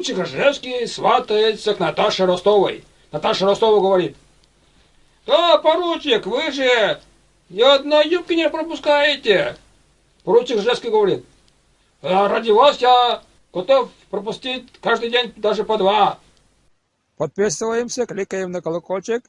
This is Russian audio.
Поручик Ржевский сватается к Наташе Ростовой. Наташа Ростова говорит, «Да, поручик, вы же ни одной юбки не пропускаете!» Поручик Ржевский говорит, «А ради вас я готов пропустить каждый день даже по два». Подписываемся, кликаем на колокольчик.